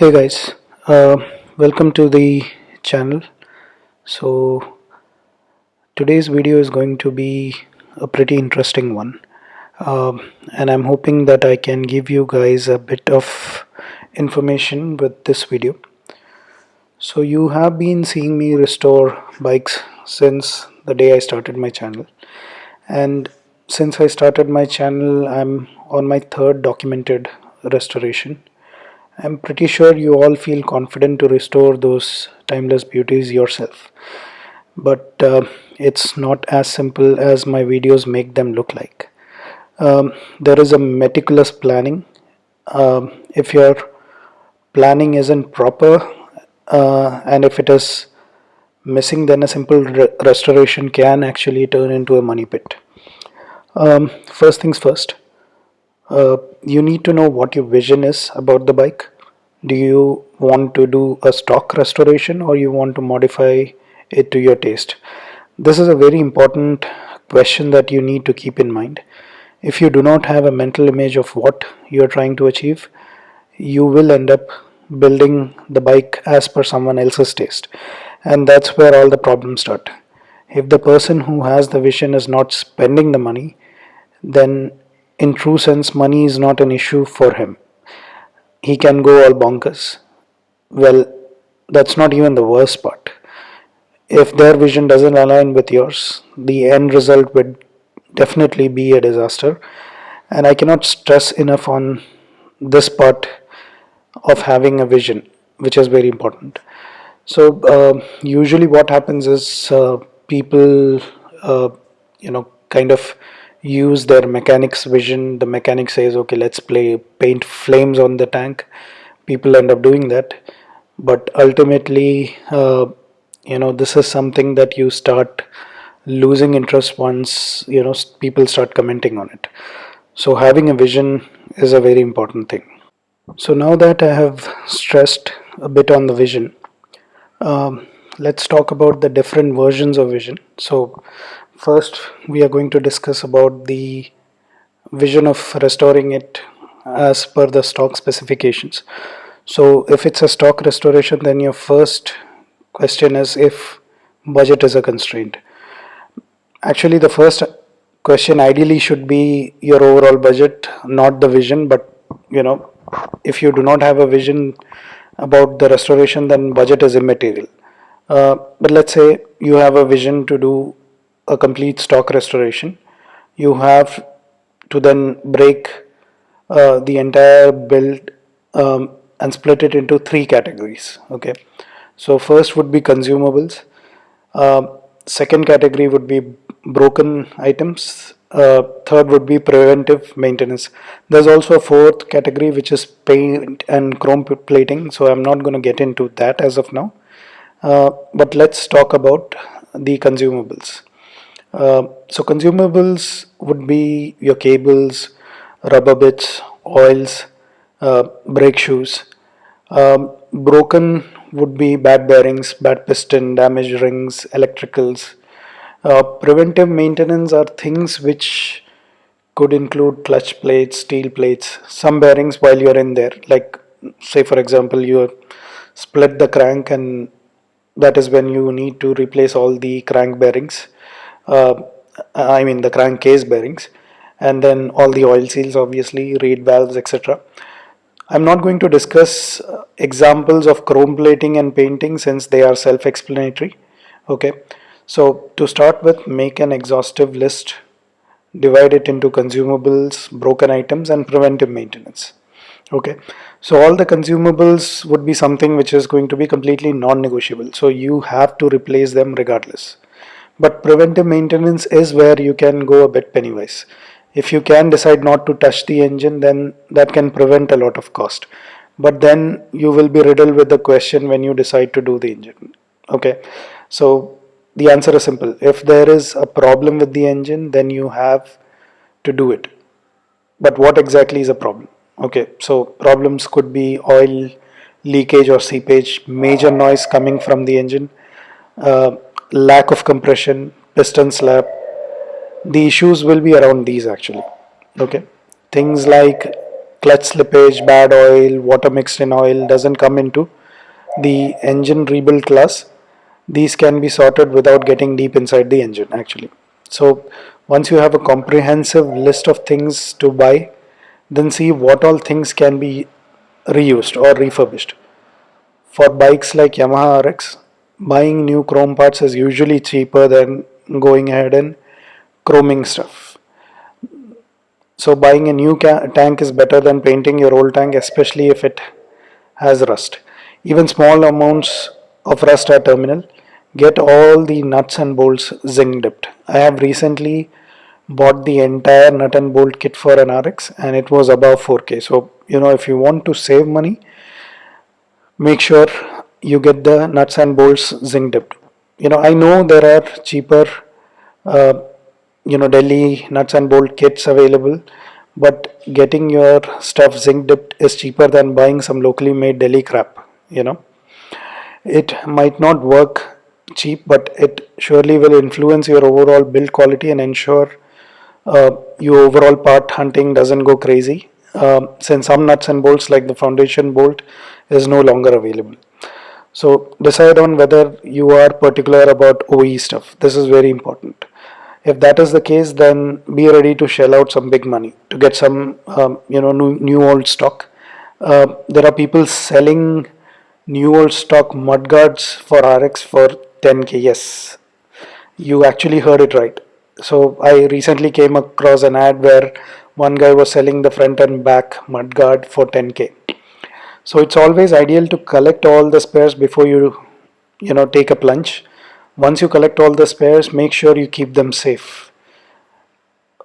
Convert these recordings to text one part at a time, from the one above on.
hey guys uh, welcome to the channel. So today's video is going to be a pretty interesting one. Um, and I'm hoping that I can give you guys a bit of information with this video. So you have been seeing me restore bikes since the day I started my channel. And since I started my channel I'm on my third documented restoration I'm pretty sure you all feel confident to restore those timeless beauties yourself. But uh, it's not as simple as my videos make them look like. Um, there is a meticulous planning. Um, if your planning isn't proper uh, and if it is missing then a simple re restoration can actually turn into a money pit. Um, first things first uh, you need to know what your vision is about the bike do you want to do a stock restoration or you want to modify it to your taste? This is a very important question that you need to keep in mind. If you do not have a mental image of what you are trying to achieve you will end up building the bike as per someone else's taste. And that's where all the problems start. If the person who has the vision is not spending the money then in true sense money is not an issue for him he can go all bonkers. Well that's not even the worst part. If their vision doesn't align with yours the end result would definitely be a disaster. And i cannot stress enough on this part of having a vision which is very important. So uh, usually what happens is uh, people uh, you know kind of use their mechanics vision. The mechanic says okay let's play paint flames on the tank. People end up doing that. But ultimately uh, you know this is something that you start losing interest once you know people start commenting on it. So having a vision is a very important thing. So now that I have stressed a bit on the vision um, let's talk about the different versions of vision. So First, we are going to discuss about the vision of restoring it as per the stock specifications. So if it's a stock restoration, then your first question is if budget is a constraint. Actually, the first question ideally should be your overall budget, not the vision, but you know, if you do not have a vision about the restoration, then budget is immaterial. Uh, but let's say you have a vision to do a complete stock restoration. You have to then break uh, the entire build um, and split it into three categories okay? So first would be consumables. Uh, second category would be broken items. Uh, third would be preventive maintenance. There's also a fourth category which is paint and chrome plating so I'm not going to get into that as of now. Uh, but let's talk about the consumables uh, so consumables would be your cables, rubber bits, oils, uh, brake shoes. Um, broken would be bad bearings, bad piston, damaged rings, electricals. Uh, preventive maintenance are things which could include clutch plates, steel plates, some bearings while you're in there. Like say for example you split the crank and that is when you need to replace all the crank bearings I mean the crankcase bearings and then all the oil seals obviously reed valves etc I'm not going to discuss uh, examples of chrome plating and painting since they are self-explanatory okay? So to start with make an exhaustive list divide it into consumables broken items and preventive maintenance okay? So all the consumables would be something which is going to be completely non-negotiable so you have to replace them regardless but preventive maintenance is where you can go a bit pennywise. If you can decide not to touch the engine then that can prevent a lot of cost. But then you will be riddled with the question when you decide to do the engine. Okay? So the answer is simple. If there is a problem with the engine then you have to do it. But what exactly is a problem? Okay? So problems could be oil leakage or seepage major noise coming from the engine. Uh, lack of compression, piston slap. The issues will be around these actually. Okay, things like clutch slippage bad oil water mixed in oil doesn't come into the engine rebuild class these can be sorted without getting deep inside the engine actually so once you have a comprehensive list of things to buy then see what all things can be reused or refurbished for bikes like Yamaha RX buying new chrome parts is usually cheaper than going ahead and chroming stuff. So buying a new tank is better than painting your old tank especially if it has rust. Even small amounts of rust are terminal get all the nuts and bolts zinc dipped. I have recently bought the entire nut and bolt kit for an RX and it was above 4k so you know if you want to save money make sure you get the nuts and bolts zinc dipped. You know I know there are cheaper uh, you know Delhi nuts and bolt kits available but getting your stuff zinc dipped is cheaper than buying some locally made Delhi crap you know. It might not work cheap but it surely will influence your overall build quality and ensure uh, your overall part hunting doesn't go crazy. Um, since some nuts and bolts like the foundation bolt is no longer available so decide on whether you are particular about OE stuff. This is very important. If that is the case then be ready to shell out some big money to get some um, you know new, new old stock. Uh, there are people selling new old stock mudguards for RX for 10k yes. You actually heard it right. So I recently came across an ad where one guy was selling the front and back mudguard for 10k so it's always ideal to collect all the spares before you you know take a plunge. Once you collect all the spares make sure you keep them safe.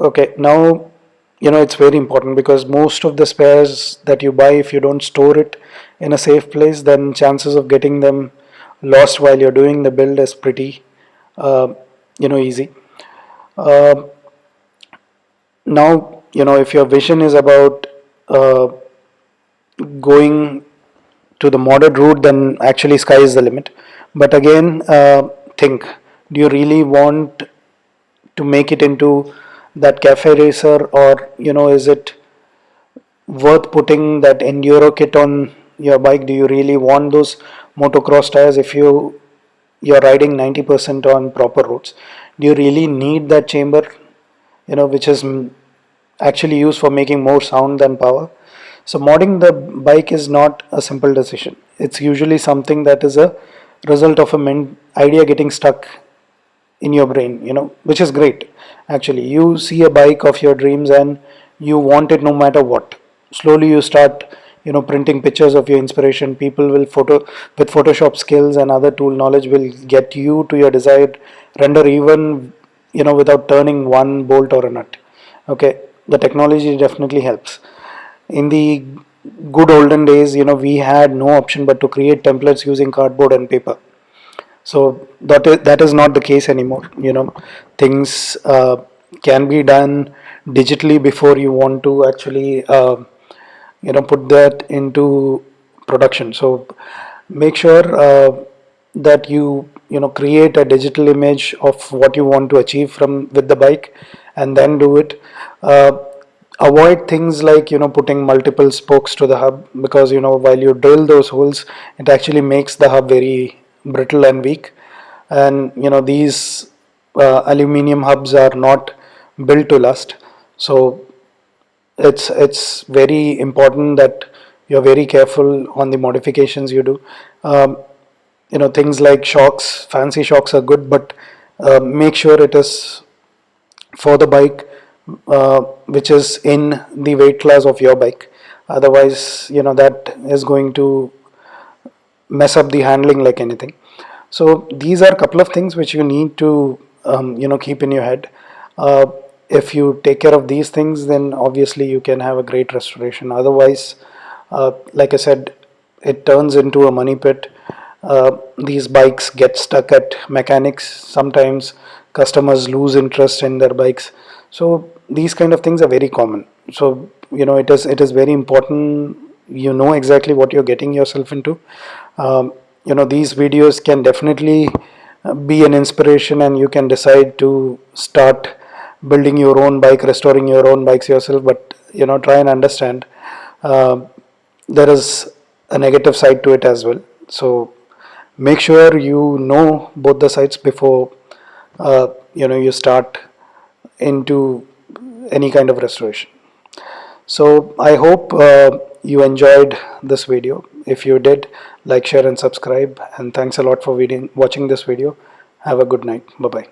Okay now you know it's very important because most of the spares that you buy if you don't store it in a safe place then chances of getting them lost while you're doing the build is pretty uh, you know easy. Uh, now you know if your vision is about uh, going to the modded route then actually sky is the limit. But again uh, think do you really want to make it into that cafe racer or you know is it worth putting that enduro kit on your bike? Do you really want those motocross tires if you you're riding 90% on proper roads do you really need that chamber you know which is actually used for making more sound than power so modding the bike is not a simple decision. It's usually something that is a result of a idea getting stuck in your brain you know which is great actually. You see a bike of your dreams and you want it no matter what. Slowly you start you know printing pictures of your inspiration. People will photo with photoshop skills and other tool knowledge will get you to your desired render even you know without turning one bolt or a nut. Okay? The technology definitely helps in the good olden days you know we had no option but to create templates using cardboard and paper. So that is, that is not the case anymore. You know things uh, can be done digitally before you want to actually uh, you know put that into production. So make sure uh, that you you know create a digital image of what you want to achieve from with the bike and then do it. Uh, avoid things like you know putting multiple spokes to the hub because you know while you drill those holes it actually makes the hub very brittle and weak. And you know these uh, aluminium hubs are not built to last. So it's it's very important that you're very careful on the modifications you do. Um, you know things like shocks fancy shocks are good but uh, make sure it is for the bike uh, which is in the weight class of your bike. Otherwise you know that is going to mess up the handling like anything. So these are a couple of things which you need to um, you know keep in your head. Uh, if you take care of these things then obviously you can have a great restoration. Otherwise uh, like I said it turns into a money pit. Uh, these bikes get stuck at mechanics sometimes customers lose interest in their bikes. So these kind of things are very common. So you know it is it is very important you know exactly what you're getting yourself into. Um, you know these videos can definitely be an inspiration and you can decide to start building your own bike restoring your own bikes yourself but you know try and understand uh, there is a negative side to it as well. So make sure you know both the sides before uh, you know you start into any kind of restoration. So i hope uh, you enjoyed this video. If you did like share and subscribe. And thanks a lot for watching this video. Have a good night. Bye bye